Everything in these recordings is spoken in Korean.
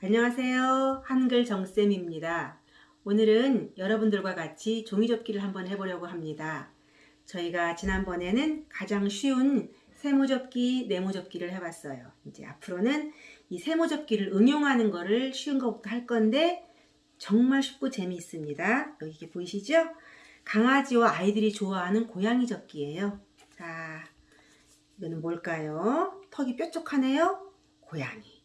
안녕하세요. 한글 정쌤입니다. 오늘은 여러분들과 같이 종이접기를 한번 해보려고 합니다. 저희가 지난번에는 가장 쉬운 세모접기, 네모접기를 해봤어요. 이제 앞으로는 이 세모접기를 응용하는 거를 쉬운 것부터 할 건데 정말 쉽고 재미있습니다. 여기 이게 보이시죠? 강아지와 아이들이 좋아하는 고양이 접기예요. 자, 이거는 뭘까요? 턱이 뾰족하네요. 고양이.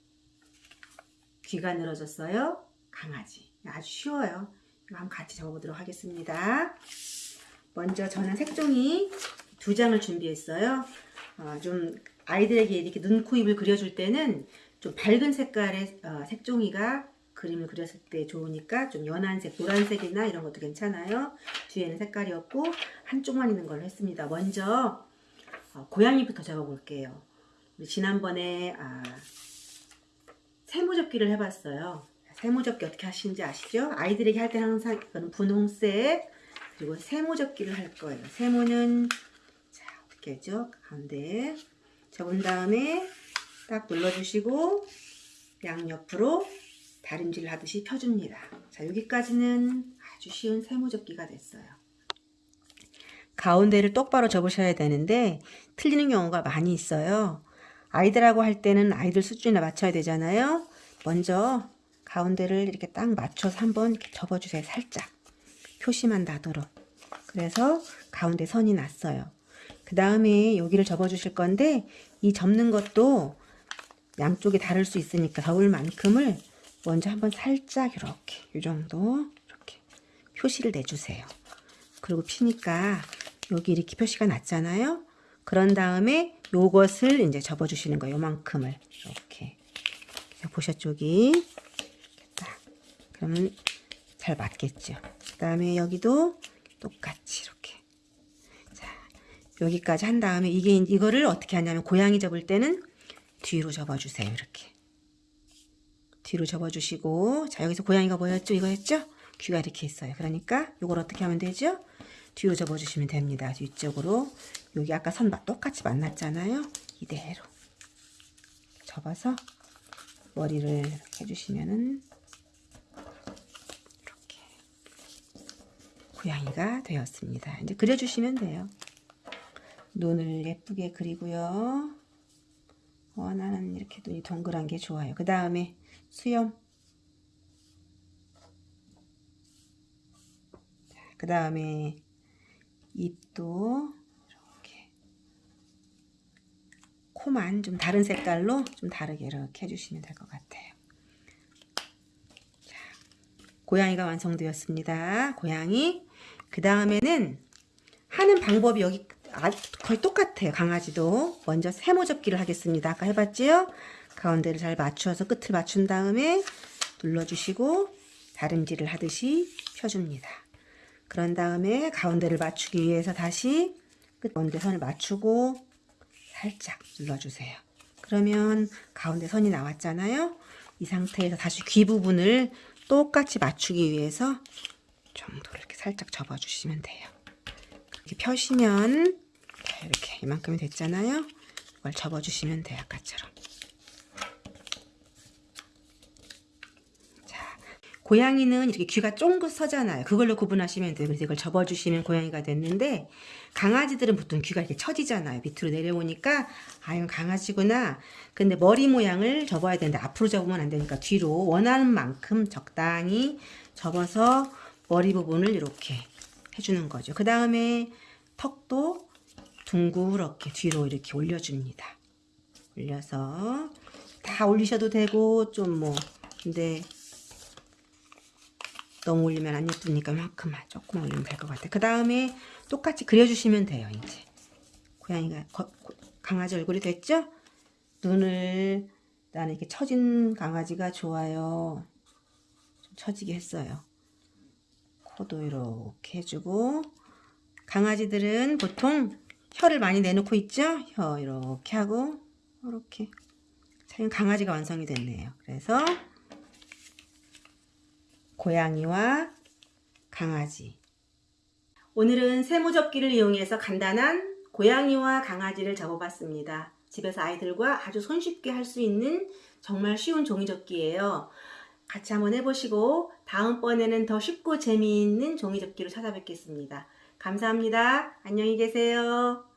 귀가 늘어졌어요. 강아지. 아주 쉬워요. 이거 한번 같이 적어보도록 하겠습니다. 먼저 저는 색종이 두 장을 준비했어요. 어, 좀 아이들에게 이렇게 눈, 코, 입을 그려줄 때는 좀 밝은 색깔의 어, 색종이가 그림을 그렸을 때 좋으니까 좀 연한 색, 노란색이나 이런 것도 괜찮아요. 뒤에는 색깔이 없고 한쪽만 있는 걸로 했습니다. 먼저 어, 고양이부터. 우리 지난번에 아, 세모접기를 해봤어요. 세모접기 어떻게 하시는지 아시죠? 아이들에게 할 때는 항상 이거는 분홍색 그리고 세모접기를 할 거예요. 세모는 자 하죠? 가운데 접은 다음에 딱 눌러주시고 양옆으로 다림질 하듯이 펴줍니다. 자 여기까지는 아주 쉬운 세모접기가 됐어요. 가운데를 똑바로 접으셔야 되는데 틀리는 경우가 많이 있어요. 아이들하고 할 때는 아이들 수준에 맞춰야 되잖아요. 먼저 가운데를 이렇게 딱 맞춰서 한번 이렇게 접어주세요. 살짝. 표시만 나도록. 그래서 가운데 선이 났어요. 그 다음에 여기를 접어주실 건데 이 접는 것도 양쪽이 다를 수 있으니까 접을 만큼을 먼저 한번 살짝 이렇게 이 정도 이렇게 표시를 내주세요. 그리고 피니까 여기 이렇게 표시가 났잖아요. 그런 다음에 요것을 이제 접어주시는 거예요. 요만큼을 이렇게? 여기 딱 그러면 잘 맞겠죠. 그 다음에 여기도 똑같이 이렇게 자 여기까지 한 다음에 이게 이거를 어떻게 하냐면 고양이 접을 때는 뒤로 접어주세요. 이렇게 뒤로 접어주시고 자 여기서 고양이가 보였죠? 이거였죠? 귀가 이렇게 있어요. 그러니까 이걸 어떻게 하면 되죠? 뒤로 접어주시면 됩니다. 뒤쪽으로 여기 아까 선 똑같이 만났잖아요. 이대로 접어서 머리를 해주시면은 이렇게 고양이가 되었습니다. 이제 그려주시면 돼요. 눈을 예쁘게 그리고요. 어, 나는 이렇게 눈이 동그란 게 좋아요. 그 다음에 수염. 그 다음에 입도 이렇게 코만 좀 다른 색깔로 좀 다르게 이렇게 해주시면 될 것 같아요. 자, 고양이가 완성되었습니다. 고양이. 그 다음에는 하는 방법이 여기 아, 거의 똑같아요. 강아지도. 먼저 세모 접기를 하겠습니다. 아까 해봤지요? 가운데를 잘 맞추어서 끝을 맞춘 다음에 눌러주시고 다림질을 하듯이 펴줍니다. 그런 다음에 가운데를 맞추기 위해서 다시 끝 가운데 선을 맞추고 살짝 눌러주세요. 그러면 가운데 선이 나왔잖아요. 이 상태에서 다시 귀 부분을 똑같이 맞추기 위해서 정도를 이렇게 살짝 접어주시면 돼요. 이렇게 펴시면 이렇게 이만큼이 됐잖아요. 이걸 접어주시면 돼요. 아까처럼. 고양이는 이렇게 귀가 쫑긋 서잖아요. 그걸로 구분하시면 돼요. 그래서 이걸 접어주시면 고양이가 됐는데 강아지들은 보통 귀가 이렇게 처지잖아요. 밑으로 내려오니까 아 이건 강아지구나. 근데 머리 모양을 접어야 되는데 앞으로 접으면 안 되니까 뒤로 원하는 만큼 적당히 접어서 머리 부분을 이렇게 해주는 거죠. 그 다음에 턱도 둥그렇게 뒤로 이렇게 올려줍니다. 올려서 다 올리셔도 되고 좀 뭐 근데 너무 올리면 안 예쁘니까 만큼만 조금만 올리면 될 것 같아요. 그 다음에 똑같이 그려주시면 돼요. 이제 고양이가 거, 강아지 얼굴이 됐죠? 눈을 나는 이렇게 처진 강아지가 좋아요. 좀 처지게 했어요. 코도 이렇게 해주고 강아지들은 보통 혀를 많이 내놓고 있죠? 혀 이렇게 하고 이렇게 자, 강아지가 완성이 됐네요. 그래서 고양이와 강아지 오늘은 세모접기를 이용해서 간단한 고양이와 강아지를 접어봤습니다. 집에서 아이들과 아주 손쉽게 할 수 있는 정말 쉬운 종이접기예요. 같이 한번 해보시고 다음번에는 더 쉽고 재미있는 종이접기로 찾아뵙겠습니다. 감사합니다. 안녕히 계세요.